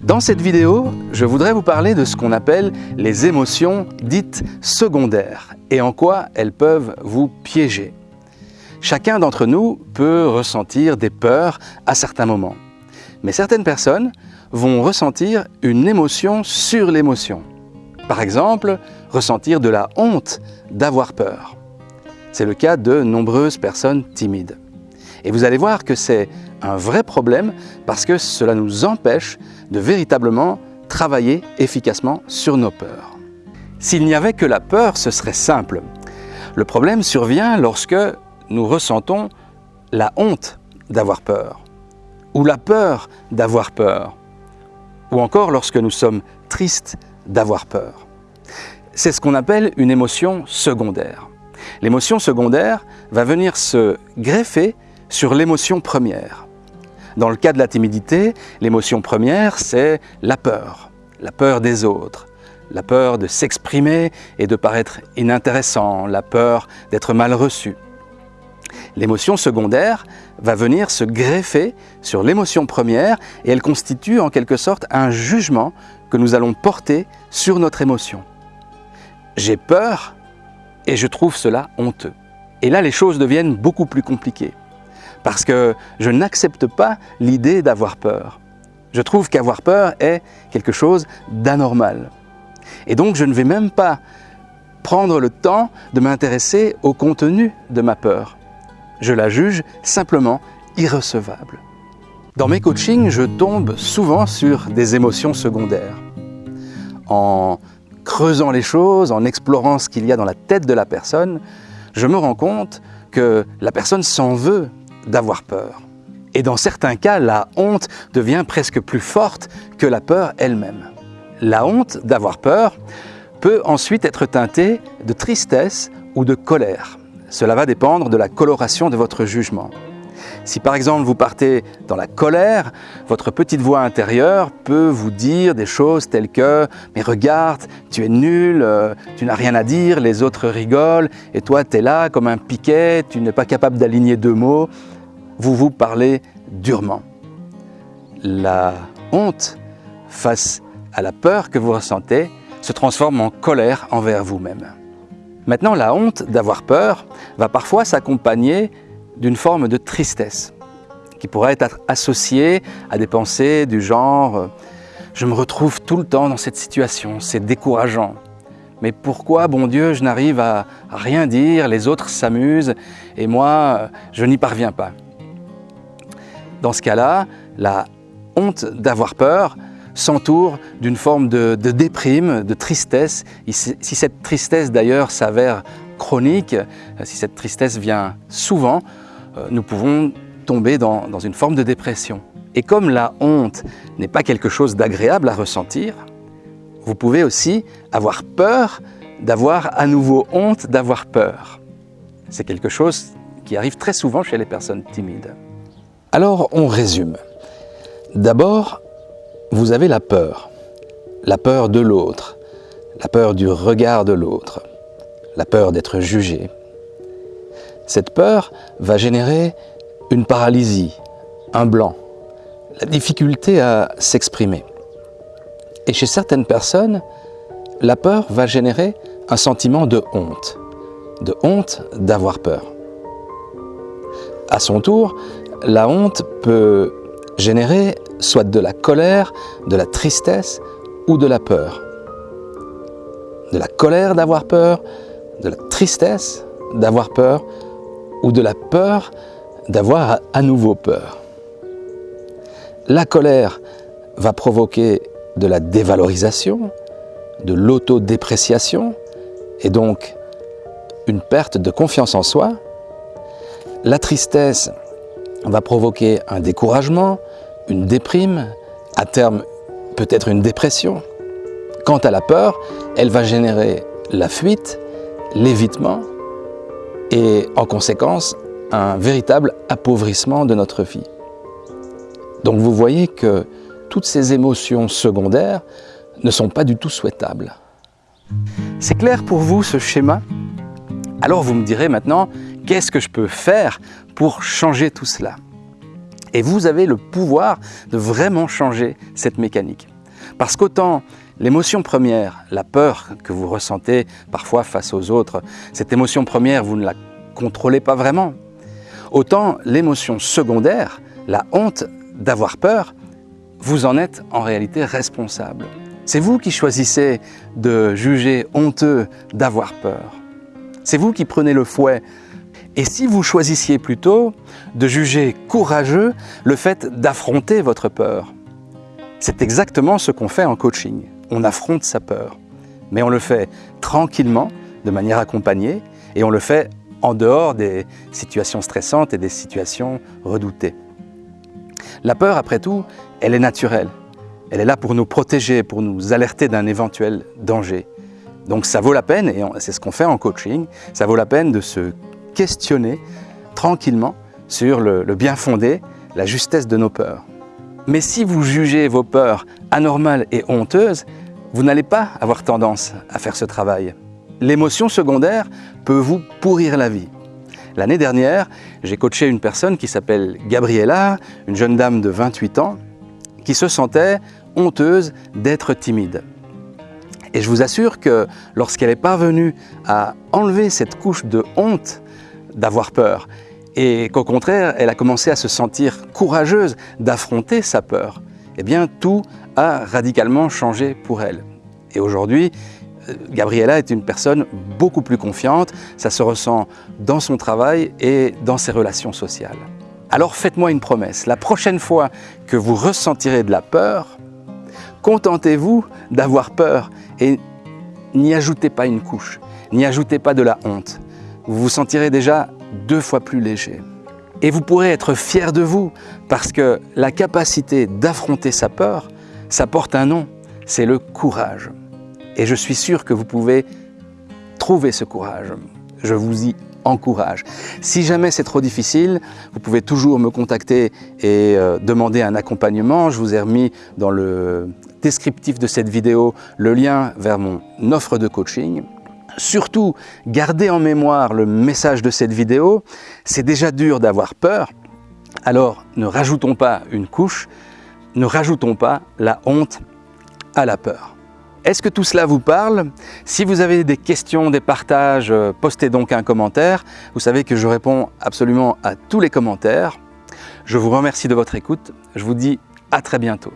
Dans cette vidéo, je voudrais vous parler de ce qu'on appelle les émotions dites secondaires et en quoi elles peuvent vous piéger. Chacun d'entre nous peut ressentir des peurs à certains moments. Mais certaines personnes vont ressentir une émotion sur l'émotion. Par exemple, ressentir de la honte d'avoir peur. C'est le cas de nombreuses personnes timides. Et vous allez voir que c'est un vrai problème parce que cela nous empêche de véritablement travailler efficacement sur nos peurs. S'il n'y avait que la peur, ce serait simple. Le problème survient lorsque nous ressentons la honte d'avoir peur, ou la peur d'avoir peur, ou encore lorsque nous sommes tristes d'avoir peur. C'est ce qu'on appelle une émotion secondaire. L'émotion secondaire va venir se greffer sur l'émotion première. Dans le cas de la timidité, l'émotion première, c'est la peur, la peur des autres, la peur de s'exprimer et de paraître inintéressant, la peur d'être mal reçu. L'émotion secondaire va venir se greffer sur l'émotion première et elle constitue en quelque sorte un jugement que nous allons porter sur notre émotion. J'ai peur et je trouve cela honteux. Et là, les choses deviennent beaucoup plus compliquées parce que je n'accepte pas l'idée d'avoir peur. Je trouve qu'avoir peur est quelque chose d'anormal. Et donc je ne vais même pas prendre le temps de m'intéresser au contenu de ma peur. Je la juge simplement irrecevable. Dans mes coachings, je tombe souvent sur des émotions secondaires. En creusant les choses, en explorant ce qu'il y a dans la tête de la personne, je me rends compte que la personne s'en veut d'avoir peur. Et dans certains cas, la honte devient presque plus forte que la peur elle-même. La honte d'avoir peur peut ensuite être teintée de tristesse ou de colère. Cela va dépendre de la coloration de votre jugement. Si par exemple vous partez dans la colère, votre petite voix intérieure peut vous dire des choses telles que « mais regarde, tu es nul, euh, tu n'as rien à dire, les autres rigolent, et toi tu es là comme un piquet, tu n'es pas capable d'aligner deux mots » vous vous parlez durement. La honte face à la peur que vous ressentez se transforme en colère envers vous-même. Maintenant, la honte d'avoir peur va parfois s'accompagner d'une forme de tristesse qui pourrait être associée à des pensées du genre « je me retrouve tout le temps dans cette situation, c'est décourageant ». Mais pourquoi, bon Dieu, je n'arrive à rien dire, les autres s'amusent et moi, je n'y parviens pas? Dans ce cas-là, la honte d'avoir peur s'entoure d'une forme de, déprime, de tristesse. Si cette tristesse d'ailleurs s'avère chronique, si cette tristesse vient souvent, euh, nous pouvons tomber dans une forme de dépression. Et comme la honte n'est pas quelque chose d'agréable à ressentir, vous pouvez aussi avoir peur d'avoir à nouveau honte d'avoir peur. C'est quelque chose qui arrive très souvent chez les personnes timides. Alors on résume. D'abord, vous avez la peur. La peur de l'autre, la peur du regard de l'autre, la peur d'être jugé. Cette peur va générer une paralysie, un blanc, la difficulté à s'exprimer. Et chez certaines personnes, la peur va générer un sentiment de honte, de honte d'avoir peur. À son tour, la honte peut générer soit de la colère, de la tristesse ou de la peur. De la colère d'avoir peur, de la tristesse d'avoir peur ou de la peur d'avoir à nouveau peur. La colère va provoquer de la dévalorisation, de l'autodépréciation et donc une perte de confiance en soi. La tristesse va provoquer un découragement, une déprime, à terme peut-être une dépression. Quant à la peur, elle va générer la fuite, l'évitement et en conséquence un véritable appauvrissement de notre vie. Donc vous voyez que toutes ces émotions secondaires ne sont pas du tout souhaitables. C'est clair pour vous ce schéma? Alors vous me direz maintenant, qu'est-ce que je peux faire pour changer tout cela? Et vous avez le pouvoir de vraiment changer cette mécanique. Parce qu'autant l'émotion première, la peur que vous ressentez parfois face aux autres, cette émotion première, vous ne la contrôlez pas vraiment. Autant l'émotion secondaire, la honte d'avoir peur, vous en êtes en réalité responsable. C'est vous qui choisissez de juger honteux d'avoir peur. C'est vous qui prenez le fouet. Et si vous choisissiez plutôt de juger courageux le fait d'affronter votre peur C'est exactement ce qu'on fait en coaching. On affronte sa peur. Mais on le fait tranquillement, de manière accompagnée, et on le fait en dehors des situations stressantes et des situations redoutées. La peur, après tout, elle est naturelle. Elle est là pour nous protéger, pour nous alerter d'un éventuel danger. Donc ça vaut la peine, et c'est ce qu'on fait en coaching, ça vaut la peine de se questionner tranquillement sur le, bien fondé, la justesse de nos peurs. Mais si vous jugez vos peurs anormales et honteuses, vous n'allez pas avoir tendance à faire ce travail. L'émotion secondaire peut vous pourrir la vie. L'année dernière, j'ai coaché une personne qui s'appelle Gabriella, une jeune dame de 28 ans, qui se sentait honteuse d'être timide. Et je vous assure que lorsqu'elle est parvenue à enlever cette couche de honte d'avoir peur, et qu'au contraire, elle a commencé à se sentir courageuse d'affronter sa peur, eh bien tout a radicalement changé pour elle. Et aujourd'hui, euh, Gabriella est une personne beaucoup plus confiante, ça se ressent dans son travail et dans ses relations sociales. Alors faites-moi une promesse, la prochaine fois que vous ressentirez de la peur, Contentez-vous d'avoir peur et n'y ajoutez pas une couche, n'y ajoutez pas de la honte. Vous vous sentirez déjà deux fois plus léger. Et vous pourrez être fier de vous parce que la capacité d'affronter sa peur, ça porte un nom, c'est le courage. Et je suis sûr que vous pouvez trouver ce courage. Je vous y encourage. Si jamais c'est trop difficile, vous pouvez toujours me contacter et euh, demander un accompagnement. Je vous ai remis dans le descriptif de cette vidéo le lien vers mon offre de coaching. Surtout, gardez en mémoire le message de cette vidéo. C'est déjà dur d'avoir peur, alors ne rajoutons pas une couche, ne rajoutons pas la honte à la peur. Est-ce que tout cela vous parle? Si vous avez des questions, des partages, euh, postez donc un commentaire. Vous savez que je réponds absolument à tous les commentaires. Je vous remercie de votre écoute. Je vous dis à très bientôt.